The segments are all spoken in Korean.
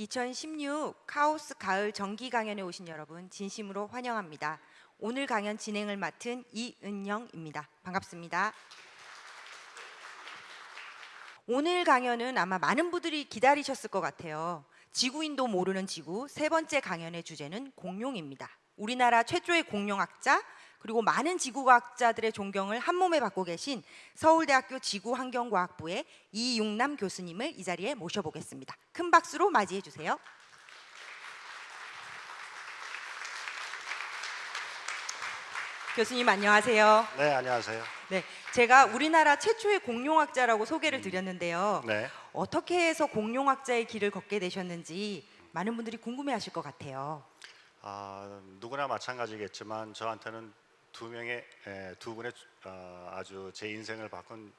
2016 카오스 가을 정기 강연에 오신 여러분 진심으로 환영합니다. 오늘 강연 진행을 맡은 이은영입니다. 반갑습니다. 오늘 강연은 아마 많은 분들이 기다리셨을 것 같아요. 지구인도 모르는 지구 세 번째 강연의 주제는 공룡입니다. 우리나라 최초의 공룡학자 그리고 많은 지구과학자들의 존경을 한 몸에 받고 계신 서울대학교 지구환경과학부의 이육남 교수님을 이 자리에 모셔보겠습니다. 큰 박수로 맞이해 주세요. 교수님 안녕하세요. 네, 안녕하세요. 네, 제가 우리나라 최초의 공룡학자라고 소개를 드렸는데요. 네. 어떻게 해서 공룡학자의 길을 걷게 되셨는지 많은 분들이 궁금해하실 것 같아요. 아, 누구나 마찬가지겠지만 저한테는 두 명의 에, 두 분의 어, 아주 제 인생을 바꾼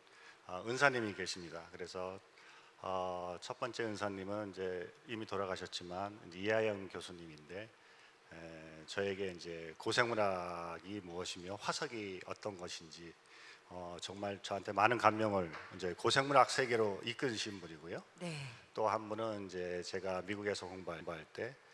어, 은사님이 계십니다. 그래서 어, 첫 번째 은사님은 이제 이미 돌아가셨지만 이하영 교수님인데 에, 저에게 이제 고생문학이 무엇이며 화석이 어떤 것인지 어, 정말 저한테 많은 감명을 이제 고생문학 세계로 이끄신 분이고요. 네. 또 한 분은 이제 제가 미국에서 공부할 때 아,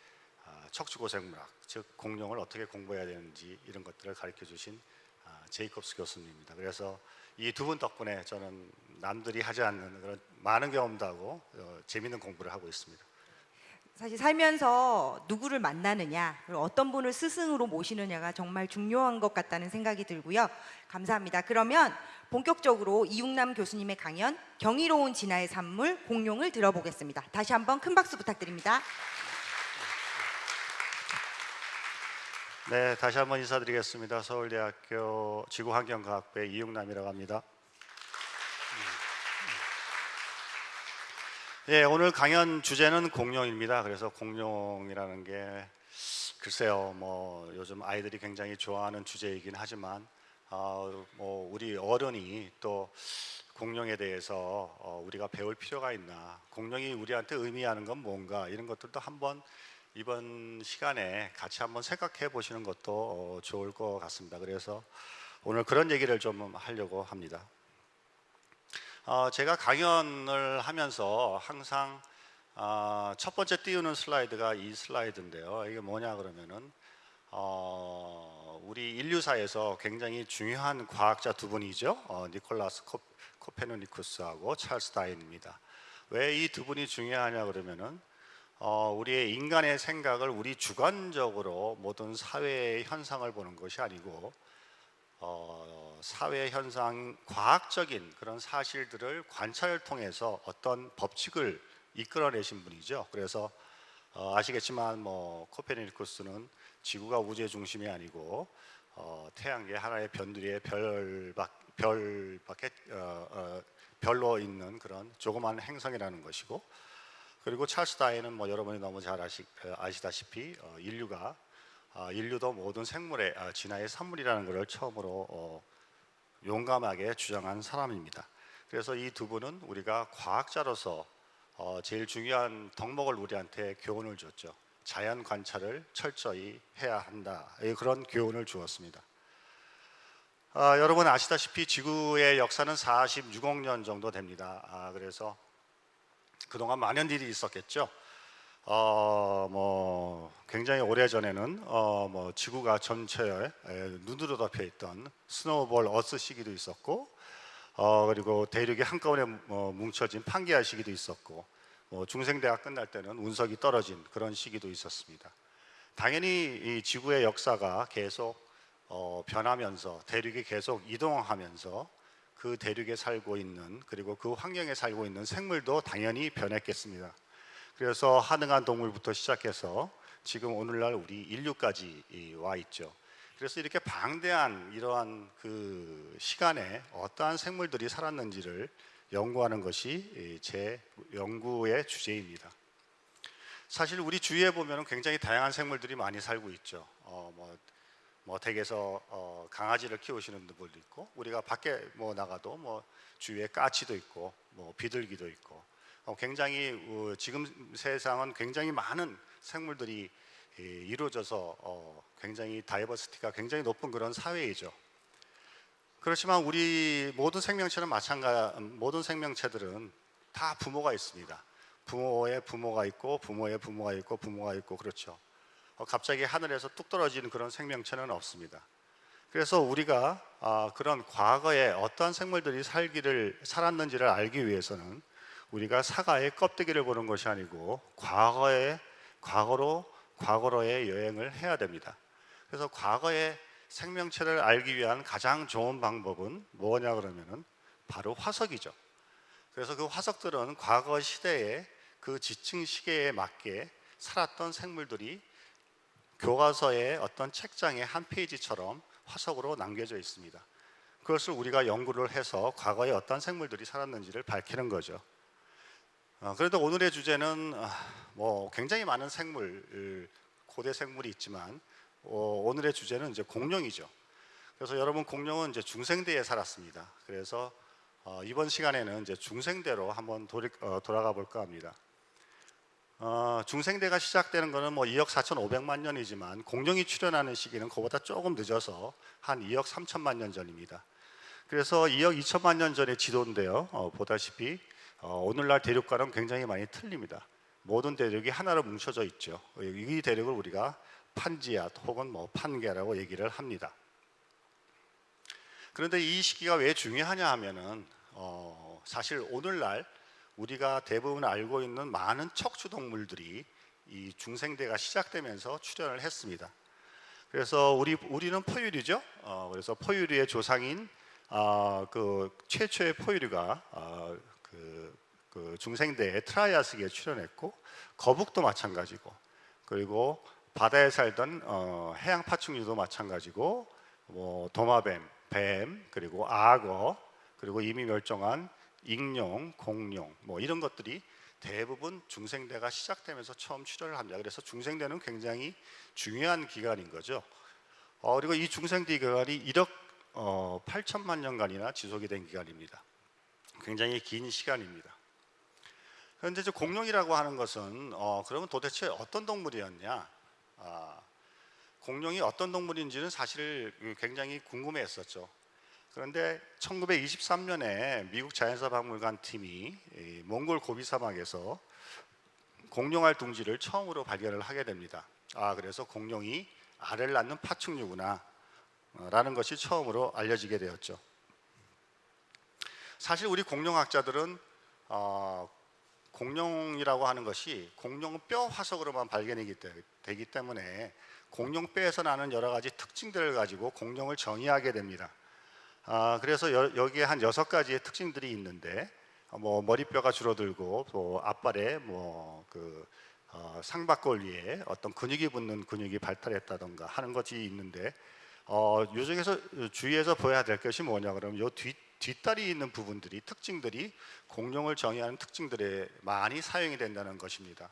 척추고생물학, 즉 공룡을 어떻게 공부해야 되는지 이런 것들을 가르쳐 주신 아, 제이콥스 교수님입니다. 그래서 이 두 분 덕분에 저는 남들이 하지 않는 그런 많은 경험도 하고 어, 재밌는 공부를 하고 있습니다. 사실 살면서 누구를 만나느냐, 그리고 어떤 분을 스승으로 모시느냐가 정말 중요한 것 같다는 생각이 들고요. 감사합니다. 그러면 본격적으로 이육남 교수님의 강연 경이로운 진화의 산물 공룡을 들어보겠습니다. 다시 한번 큰 박수 부탁드립니다. 네, 다시 한번 인사드리겠습니다. 서울대학교 지구환경과학부의 이용남이라고 합니다. 예, 오늘 강연 주제는 공룡입니다. 그래서 공룡이라는 게 글쎄요, 뭐 요즘 아이들이 굉장히 좋아하는 주제이긴 하지만 어, 뭐 우리 어른이 또 공룡에 대해서 어, 우리가 배울 필요가 있나, 공룡이 우리한테 의미하는 건 뭔가 이런 것들도 한번 이번 시간에 같이 한번 생각해 보시는 것도 어, 좋을 것 같습니다. 그래서 오늘 그런 얘기를 좀 하려고 합니다. 어, 제가 강연을 하면서 항상 어, 첫 번째 띄우는 슬라이드가 이 슬라이드인데요. 이게 뭐냐 그러면은 어, 우리 인류사에서 굉장히 중요한 과학자 두 분이죠. 어, 니콜라스 코, 코페르니쿠스하고 찰스 다인입니다. 왜 이 두 분이 중요하냐 그러면은 어, 우리의 인간의 생각을 우리 주관적으로 모든 사회의 현상을 보는 것이 아니고 어, 사회 현상 과학적인 그런 사실들을 관찰을 통해서 어떤 법칙을 이끌어내신 분이죠. 그래서 어, 아시겠지만 뭐 코페르니쿠스는 지구가 우주의 중심이 아니고 어, 태양계 하나의 변두리의 별밖 별밖에 어, 어, 별로 있는 그런 조그마한 행성이라는 것이고 그리고 찰스 다인은 뭐 여러분이 너무 잘 아시, 아시다시피 어, 인류가 어, 인류도 모든 생물의 어, 진화의 산물이라는 것을 처음으로 어, 용감하게 주장한 사람입니다. 그래서 이 두 분은 우리가 과학자로서 어, 제일 중요한 덕목을 우리한테 교훈을 줬죠. 자연 관찰을 철저히 해야 한다. 예, 그런 교훈을 주었습니다. 아, 여러분 아시다시피 지구의 역사는 46억 년 정도 됩니다. 아, 그래서 그동안 많은 일이 있었겠죠. 어, 뭐 굉장히 오래 전에는 어, 뭐 지구가 전체에 눈으로 덮여 있던 스노우볼 어스 시기도 있었고, 어, 그리고 대륙이 한꺼번에 뭐 뭉쳐진 판기아 시기도 있었고, 뭐 중생대가 끝날 때는 운석이 떨어진 그런 시기도 있었습니다. 당연히 이 지구의 역사가 계속 어, 변하면서 대륙이 계속 이동하면서 그 대륙에 살고 있는 그리고 그 환경에 살고 있는 생물도 당연히 변했겠습니다. 그래서 하능한 동물부터 시작해서 지금 오늘날 우리 인류까지 와 있죠. 그래서 이렇게 방대한 이러한 그 시간에 어떠한 생물들이 살았는지를 연구하는 것이 제 연구의 주제입니다. 사실 우리 주위에 보면 굉장히 다양한 생물들이 많이 살고 있죠. 어, 뭐, 뭐 댁에서 어, 강아지를 키우시는 분들도 있고, 우리가 밖에 뭐 나가도 뭐 주위에 까치도 있고, 뭐 비둘기도 있고, 어, 굉장히 어, 지금 세상은 굉장히 많은 생물들이 예, 이루어져서 어, 굉장히 다이버시티가 굉장히 높은 그런 사회이죠. 그렇지만 우리 모든 생명체는 마찬가지 모든 생명체들은 다 부모가 있습니다. 부모의 부모가 있고 부모의 부모가 있고 부모가 있고 그렇죠. 어, 갑자기 하늘에서 뚝 떨어지는 그런 생명체는 없습니다. 그래서 우리가 아, 그런 과거에 어떠한 생물들이 살기를 살았는지를 알기 위해서는 우리가 사과의 껍데기를 보는 것이 아니고 과거에 과거로 과거로의 여행을 해야 됩니다. 그래서 과거의 생명체를 알기 위한 가장 좋은 방법은 뭐냐 그러면은 바로 화석이죠. 그래서 그 화석들은 과거 시대에 그 지층 시계에 맞게 살았던 생물들이 교과서의 어떤 책장의 한 페이지처럼 화석으로 남겨져 있습니다. 그것을 우리가 연구를 해서 과거에 어떤 생물들이 살았는지를 밝히는 거죠. 어, 그래도 오늘의 주제는 아, 뭐 굉장히 많은 생물, 고대 생물이 있지만 어, 오늘의 주제는 이제 공룡이죠. 그래서 여러분 공룡은 이제 중생대에 살았습니다. 그래서 어, 이번 시간에는 이제 중생대로 한번 돌이, 어, 돌아가 볼까 합니다. 어, 중생대가 시작되는 것은 뭐 2억 4,500만 년이지만 공룡이 출현하는 시기는 그보다 조금 늦어서 한 2억 3천만 년 전입니다. 그래서 2억 2천만 년 전의 지도인데요. 어, 보다시피 어, 오늘날 대륙과는 굉장히 많이 틀립니다. 모든 대륙이 하나로 뭉쳐져 있죠. 이 대륙을 우리가 판지아 혹은 뭐 판게라고 얘기를 합니다. 그런데 이 시기가 왜 중요하냐 하면은 어, 사실 오늘날 우리가 대부분 알고 있는 많은 척추 동물들이 이 중생대가 시작되면서 출현을 했습니다. 그래서 우리 우리는 포유류죠. 어, 그래서 포유류의 조상인 아, 그 최초의 포유류가 아, 그, 그 중생대에 트라이아스기에 출현했고 거북도 마찬가지고 그리고 바다에 살던 어, 해양 파충류도 마찬가지고 뭐 도마뱀, 뱀 그리고 악어 그리고 이미 멸종한 익룡, 공룡 뭐 이런 것들이 대부분 중생대가 시작되면서 처음 출현을 합니다. 그래서 중생대는 굉장히 중요한 기간인 거죠. 어, 그리고 이 중생대 기간이 1억 어, 8천만 년간이나 지속이 된 기간입니다. 굉장히 긴 시간입니다. 그런데 이제 공룡이라고 하는 것은 어, 그러면 도대체 어떤 동물이었냐? 아, 공룡이 어떤 동물인지는 사실 굉장히 궁금해했었죠. 그런데 1923년에 미국 자연사 박물관 팀이 이 몽골 고비 사막에서 공룡알 둥지를 처음으로 발견을 하게 됩니다. 아, 그래서 공룡이 알을 낳는 파충류구나 어, 라는 것이 처음으로 알려지게 되었죠. 사실 우리 공룡학자들은 어, 공룡이라고 하는 것이 공룡 뼈 화석으로만 발견이 되기 때문에 공룡 뼈에서 나는 여러 가지 특징들을 가지고 공룡을 정의하게 됩니다. 아, 그래서 여, 여기에 한 여섯 가지의 특징들이 있는데 어, 뭐 머리뼈가 줄어들고 또 앞발에 뭐그 어, 상박골 위에 어떤 근육이 붙는 근육이 발달했다던가 하는 것이 있는데 어, 요 중에서 주의해서 보여야 될 것이 뭐냐 그러면 요 뒤, 뒷다리 있는 부분들이 특징들이 공룡을 정의하는 특징들에 많이 사용이 된다는 것입니다.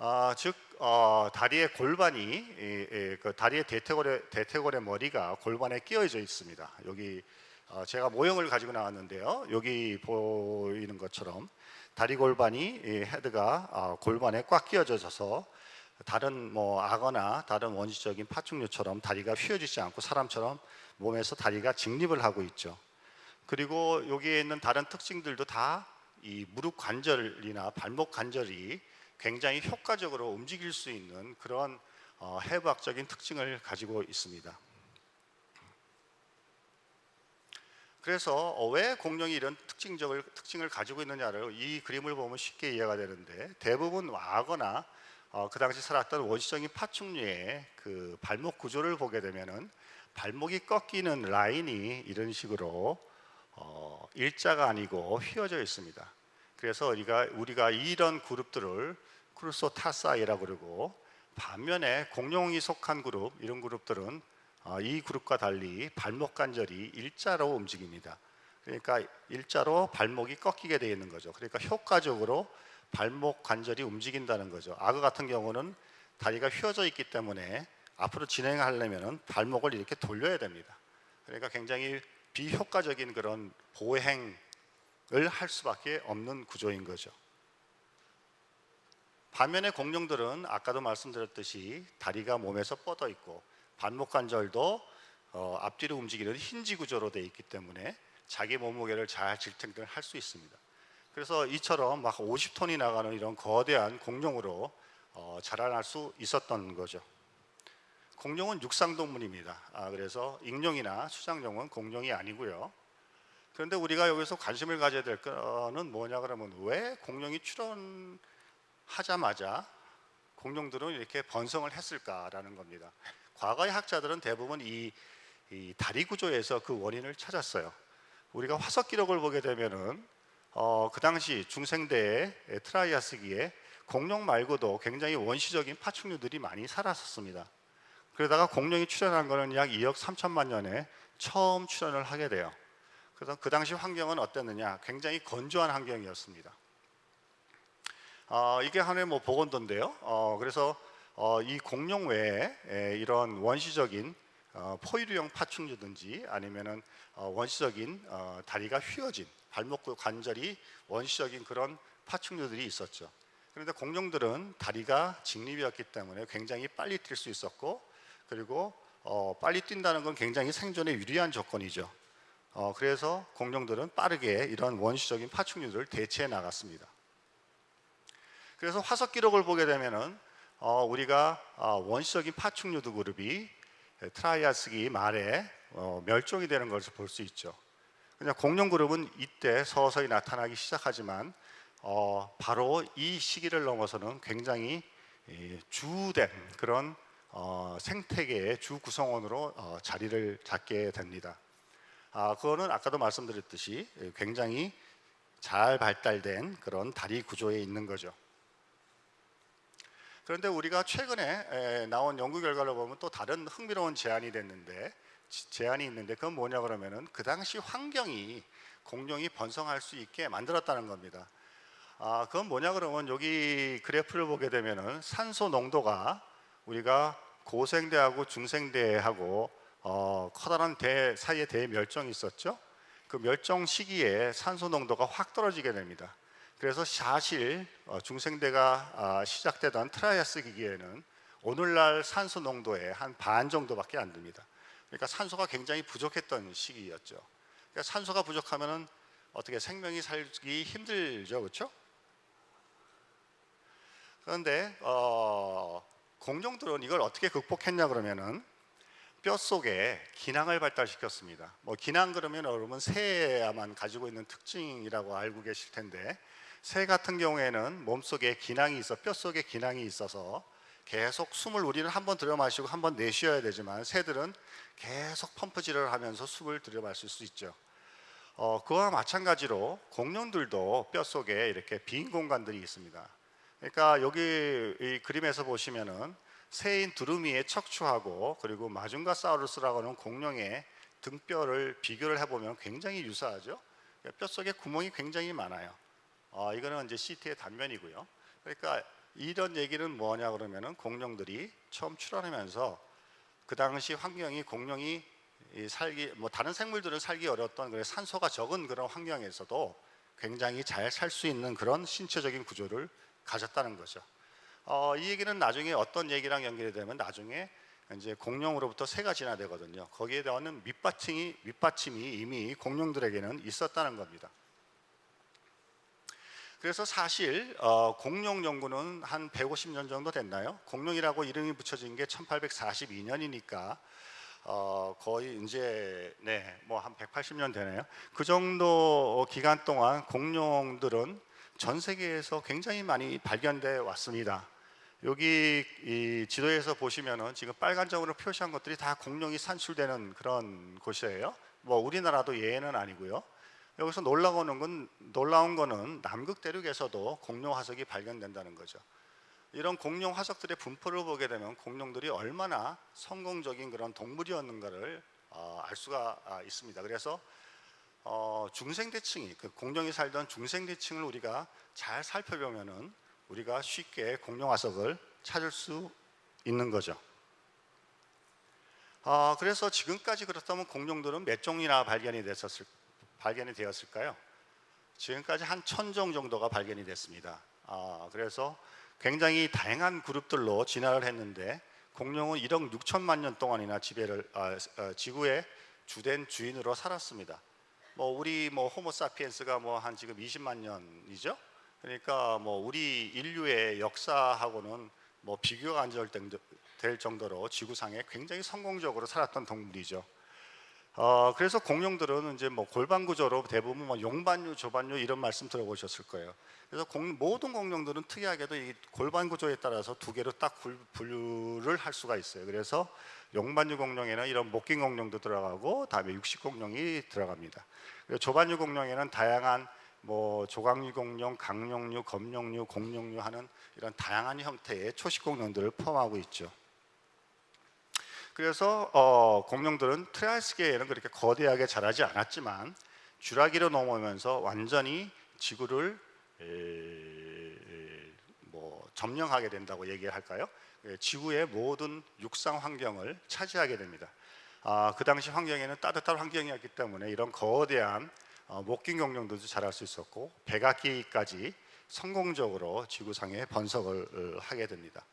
아, 즉 어, 다리의 골반이 이, 이, 그 다리의 대퇴골의 대퇴골의 머리가 골반에 끼어져 있습니다. 여기 어, 제가 모형을 가지고 나왔는데요. 여기 보이는 것처럼 다리 골반이 이 헤드가 어, 골반에 꽉 끼어져서 다른 뭐 악어나 다른 원시적인 파충류처럼 다리가 휘어지지 않고 사람처럼 몸에서 다리가 직립을 하고 있죠. 그리고 여기에 있는 다른 특징들도 다 이 무릎 관절이나 발목 관절이 굉장히 효과적으로 움직일 수 있는 그런 어, 해부학적인 특징을 가지고 있습니다. 그래서 어, 왜 공룡이 이런 특징적을 특징을 가지고 있느냐를 이 그림을 보면 쉽게 이해가 되는데 대부분 악어나 어, 그 당시 살았던 원시적인 파충류의 그 발목 구조를 보게 되면은 발목이 꺾이는 라인이 이런 식으로 어, 일자가 아니고 휘어져 있습니다. 그래서 우리가 우리가 이런 그룹들을 Crurotarsi라고 그러고 반면에 공룡이 속한 그룹 이런 그룹들은 어, 이 그룹과 달리 발목 관절이 일자로 움직입니다. 그러니까 일자로 발목이 꺾이게 되어 있는 거죠. 그러니까 효과적으로 발목 관절이 움직인다는 거죠. 악어 같은 경우는 다리가 휘어져 있기 때문에 앞으로 진행하려면 발목을 이렇게 돌려야 됩니다. 그러니까 굉장히 비효과적인 그런 보행을 할 수밖에 없는 구조인 거죠. 반면에 공룡들은 아까도 말씀드렸듯이 다리가 몸에서 뻗어 있고 발목 관절도 어, 앞뒤로 움직이는 힌지 구조로 되어 있기 때문에 자기 몸무게를 잘 질탱을 할 수 있습니다. 그래서 이처럼 막 50톤이 나가는 이런 거대한 공룡으로 어, 자라날 수 있었던 거죠. 공룡은 육상동물입니다. 아, 그래서 익룡이나 수장룡은 공룡이 아니고요. 그런데 우리가 여기서 관심을 가져야 될 거는 뭐냐 그러면 왜 공룡이 출현하자마자 공룡들은 이렇게 번성을 했을까라는 겁니다. 과거의 학자들은 대부분 이, 이 다리 구조에서 그 원인을 찾았어요. 우리가 화석 기록을 보게 되면은 어, 그 당시 중생대의 트라이아스기에 공룡 말고도 굉장히 원시적인 파충류들이 많이 살았었습니다. 그러다가 공룡이 출현한 거는 약 2억 3천만 년에 처음 출현을 하게 돼요. 그래서 그 당시 환경은 어땠느냐? 굉장히 건조한 환경이었습니다. 어, 이게 하나의 뭐 보건도인데요. 어, 그래서 어, 이 공룡 외에 에, 이런 원시적인 어, 포유류형 파충류든지 아니면은 어, 원시적인 어, 다리가 휘어진 발목 관절이 원시적인 그런 파충류들이 있었죠. 그런데 공룡들은 다리가 직립이었기 때문에 굉장히 빨리 뛸 수 있었고 그리고 어, 빨리 뛴다는 건 굉장히 생존에 유리한 조건이죠. 어, 그래서 공룡들은 빠르게 이런 원시적인 파충류들을 대체해 나갔습니다. 그래서 화석 기록을 보게 되면은 어, 우리가 어, 원시적인 파충류도 그룹이 트라이아스기 말에 어, 멸종이 되는 것을 볼 수 있죠. 그냥 공룡 그룹은 이때 서서히 나타나기 시작하지만 어, 바로 이 시기를 넘어서는 굉장히 이, 주된 그런 어, 생태계의 주 구성원으로 어, 자리를 잡게 됩니다. 아, 그거는 아까도 말씀드렸듯이 굉장히 잘 발달된 그런 다리 구조에 있는 거죠. 그런데 우리가 최근에 에, 나온 연구 결과를 보면 또 다른 흥미로운 제안이 됐는데 지- 제안이 있는데 그건 뭐냐 그러면은 그 당시 환경이 공룡이 번성할 수 있게 만들었다는 겁니다. 아, 그건 뭐냐 그러면 여기 그래프를 보게 되면은 산소 농도가 우리가 고생대하고 중생대하고 어, 커다란 대 사이에 대멸종이 있었죠. 그 멸종 시기에 산소 농도가 확 떨어지게 됩니다. 그래서 사실 어, 중생대가 아, 시작되던 트라이아스기에는 오늘날 산소 농도의 한 반 정도밖에 안 됩니다. 그러니까 산소가 굉장히 부족했던 시기였죠. 그러니까 산소가 부족하면은 어떻게 생명이 살기 힘들죠, 그렇죠? 그런데 어, 공룡들은 이걸 어떻게 극복했냐 그러면은 뼈 속에 기낭을 발달시켰습니다. 뭐 기낭 그러면 여러분 새야만 가지고 있는 특징이라고 알고 계실 텐데 새 같은 경우에는 몸 속에 기낭이 있어 뼈 속에 기낭이 있어서 계속 숨을 우리는 한 번 들여 마시고 한 번 내쉬어야 되지만 새들은 계속 펌프질을 하면서 숨을 들여 마실 수 있죠. 어, 그와 마찬가지로 공룡들도 뼈 속에 이렇게 빈 공간들이 있습니다. 그러니까 여기 이 그림에서 보시면은 새인 두루미의 척추하고 그리고 마중가 사우루스라고 하는 공룡의 등뼈를 비교를 해보면 굉장히 유사하죠. 뼈 속에 구멍이 굉장히 많아요. 어, 이거는 이제 CT의 단면이고요. 그러니까 이런 얘기는 뭐냐 그러면은 공룡들이 처음 출현하면서 그 당시 환경이 공룡이 이 살기 뭐 다른 생물들은 살기 어려웠던 그래 산소가 적은 그런 환경에서도 굉장히 잘 살 수 있는 그런 신체적인 구조를 가졌다는 거죠. 어, 이 얘기는 나중에 어떤 얘기랑 연결이 되면 나중에 이제 공룡으로부터 새가 진화되거든요. 거기에 대한 밑받침이 밑받침이 이미 공룡들에게는 있었다는 겁니다. 그래서 사실 어, 공룡 연구는 한 150년 정도 됐나요? 공룡이라고 이름이 붙여진 게 1842년이니까 어, 거의 이제 네, 뭐 한 180년 되네요. 그 정도 기간 동안 공룡들은 전 세계에서 굉장히 많이 발견돼 왔습니다. 여기 이 지도에서 보시면은 지금 빨간점으로 표시한 것들이 다 공룡이 산출되는 그런 곳이에요. 뭐 우리나라도 예외는 아니고요. 여기서 놀라운 건 놀라운 거는 남극 대륙에서도 공룡 화석이 발견된다는 거죠. 이런 공룡 화석들의 분포를 보게 되면 공룡들이 얼마나 성공적인 그런 동물이었는가를 어, 알 수가 아, 있습니다. 그래서 어, 중생대층이 그 공룡이 살던 중생대층을 우리가 잘 살펴보면은 우리가 쉽게 공룡 화석을 찾을 수 있는 거죠. 어, 그래서 지금까지 그렇다면 공룡들은 몇 종이나 발견이 됐었을 발견이 되었을까요? 지금까지 한 천 종 정도가 발견이 됐습니다. 아, 그래서 굉장히 다양한 그룹들로 진화를 했는데 공룡은 1억 6천만 년 동안이나 지배를 아, 아, 지구의 주된 주인으로 살았습니다. 뭐 우리 뭐 호모사피엔스가 뭐 한 지금 20만 년이죠. 그러니까 뭐 우리 인류의 역사하고는 뭐 비교가 안 될 정도로 지구상에 굉장히 성공적으로 살았던 동물이죠. 어, 그래서 공룡들은 이제 뭐 골반 구조로 대부분 뭐 용반류, 조반류 이런 말씀 들어보셨을 거예요. 그래서 공- 모든 공룡들은 특이하게도 이 골반 구조에 따라서 두 개로 딱 분- 분류를 할 수가 있어요. 그래서 용반류 공룡에는 이런 목긴 공룡도 들어가고 다음에 육식 공룡이 들어갑니다. 조반류 공룡에는 다양한 뭐 조각류 공룡, 각룡류, 검룡류, 곡룡류 하는 이런 다양한 형태의 초식 공룡들을 포함하고 있죠. 그래서 어, 공룡들은 트라이아스기에는 그렇게 거대하게 자라지 않았지만 주라기로 넘어오면서 완전히 지구를 에, 에, 뭐 점령하게 된다고 얘기할까요? 예, 지구의 모든 육상 환경을 차지하게 됩니다. 아, 그 당시 환경에는 따뜻한 환경이었기 때문에 이런 거대한 어, 목긴 공룡들도 자랄 수 있었고 백악기까지 성공적으로 지구상에 번석을 어, 하게 됩니다.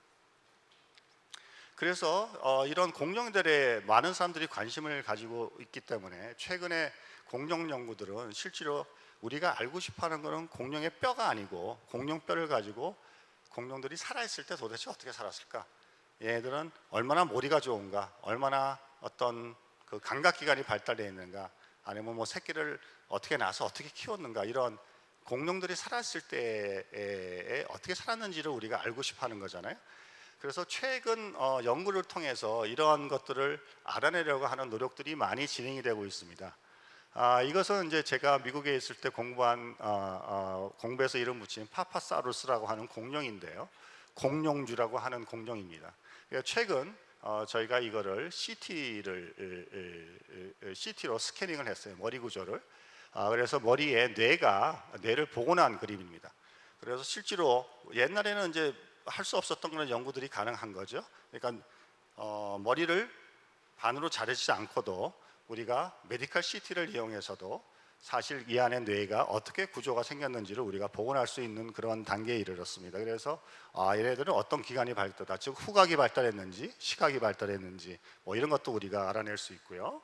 그래서 어, 이런 공룡들에 많은 사람들이 관심을 가지고 있기 때문에 최근에 공룡 연구들은 실제로 우리가 알고 싶어하는 것은 공룡의 뼈가 아니고 공룡 뼈를 가지고 공룡들이 살아있을 때 도대체 어떻게 살았을까? 얘들은 얼마나 머리가 좋은가? 얼마나 어떤 그 감각 기관이 발달되어 있는가? 아니면 뭐 새끼를 어떻게 낳아서 어떻게 키웠는가? 이런 공룡들이 살았을 때에 어떻게 살았는지를 우리가 알고 싶어하는 거잖아요. 그래서 최근 어, 연구를 통해서 이러한 것들을 알아내려고 하는 노력들이 많이 진행이 되고 있습니다. 아, 이것은 이제 제가 미국에 있을 때 공부한 어, 어, 공부해서 이름 붙인 파파사루스라고 하는 공룡인데요. 공룡주라고 하는 공룡입니다. 그러니까 최근 어, 저희가 이거를 CT를 CT로 스캐닝을 했어요. 머리 구조를. 아, 그래서 머리에 뇌가 뇌를 복원한 그림입니다. 그래서 실제로 옛날에는 이제 할 수 없었던 그런 연구들이 가능한 거죠. 그러니까 어, 머리를 반으로 자르지 않고도 우리가 medical CT를 이용해서도 사실 이 안에 뇌가 어떻게 구조가 생겼는지를 우리가 복원할 수 있는 그런 단계에 이르렀습니다. 그래서 아, 얘네들은 어떤 기관이 발달했다, 즉 후각이 발달했는지, 시각이 발달했는지 뭐 이런 것도 우리가 알아낼 수 있고요.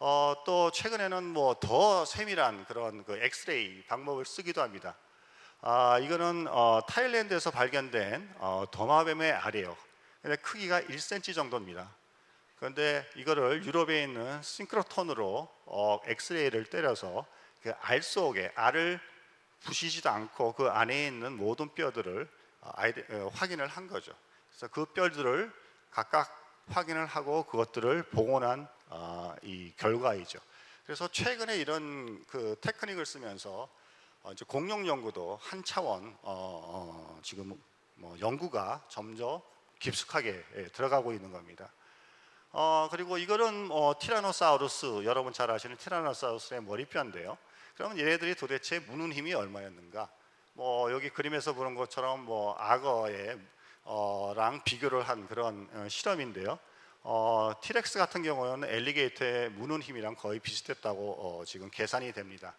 어, 또 최근에는 뭐 더 세밀한 그런 그 엑스레이 방법을 쓰기도 합니다. 아, 이거는 어, 타일랜드에서 발견된 어, 도마뱀의 알이에요. 근데 크기가 1cm 정도입니다. 그런데 이거를 유럽에 있는 싱크로톤으로 어, 엑스레이를 때려서 그 알 속에 알을 부시지도 않고 그 안에 있는 모든 뼈들을 어, 아이데, 어, 확인을 한 거죠. 그래서 그 뼈들을 각각 확인을 하고 그것들을 복원한 어, 이 결과이죠. 그래서 최근에 이런 그 테크닉을 쓰면서 어, 이제 공룡 연구도 한 차원 어, 어, 지금 뭐 연구가 점점 깊숙하게 예, 들어가고 있는 겁니다. 어, 그리고 이거는 어, 티라노사우루스 여러분 잘 아시는 티라노사우루스의 머리뼈인데요. 그러면 얘네들이 도대체 무는 힘이 얼마였는가? 뭐 여기 그림에서 보는 것처럼 뭐 악어의 어 랑 비교를 한 그런 어, 실험인데요. 어, 티렉스 같은 경우는 엘리게이터의 무는 힘이랑 거의 비슷했다고 어, 지금 계산이 됩니다.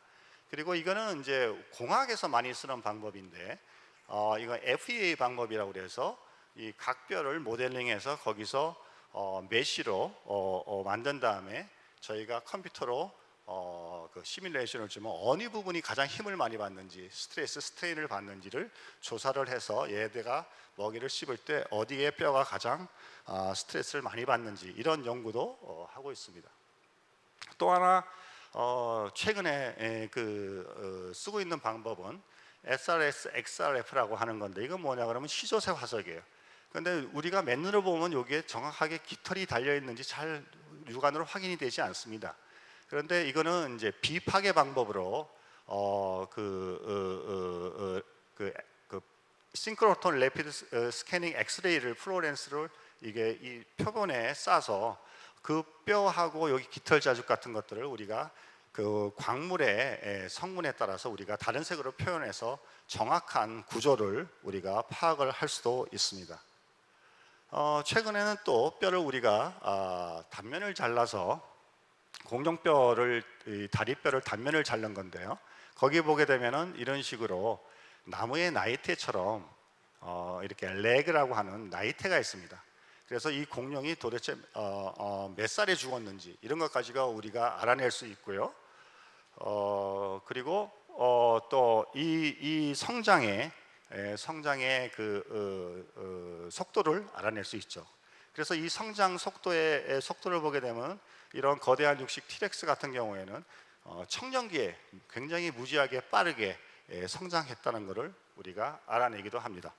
그리고 이거는 이제 공학에서 많이 쓰는 방법인데 어, 이거 FEA 방법이라고 그래서 이 각별을 모델링해서 거기서 어, 메시로 어, 어, 만든 다음에 저희가 컴퓨터로 어, 그 시뮬레이션을 주면 어느 부분이 가장 힘을 많이 받는지 스트레스 스트레인을 받는지를 조사를 해서 얘네가 먹이를 씹을 때 어디에 뼈가 가장 아, 스트레스를 많이 받는지 이런 연구도 어, 하고 있습니다. 또 하나 어, 최근에 에, 그 어, 쓰고 있는 방법은 SRS, XRF라고 하는 건데 이건 뭐냐 그러면 시조새 화석이에요. 근데 우리가 맨눈으로 보면 여기에 정확하게 깃털이 달려 있는지 잘 육안으로 확인이 되지 않습니다. 그런데 이거는 이제 비파괴 방법으로 어그 어, 어, 어, 그, 그 synchrotron rapid s- 어, scanning X-ray를 fluorescence를 이게 이 표본에 싸서 그 뼈하고 여기 깃털 자죽 같은 것들을 우리가 그 광물의 에, 성분에 따라서 우리가 다른 색으로 표현해서 정확한 구조를 우리가 파악을 할 수도 있습니다. 어, 최근에는 또 뼈를 우리가 아, 단면을 잘라서 공룡뼈를 이 다리뼈를 단면을 자른 건데요. 거기 보게 되면은 이런 식으로 나무의 나이테처럼 어, 이렇게 레그라고 하는 나이테가 있습니다. 그래서 이 공룡이 도대체 어, 어, 몇 살에 죽었는지 이런 것까지가 우리가 알아낼 수 있고요. 어, 그리고 어, 또이 이 성장의 에, 성장의 그 어, 어, 속도를 알아낼 수 있죠. 그래서 이 성장 속도의 에, 속도를 보게 되면 이런 거대한 육식 티렉스 같은 경우에는 어, 청년기에 굉장히 무지하게 빠르게 에, 성장했다는 것을 우리가 알아내기도 합니다.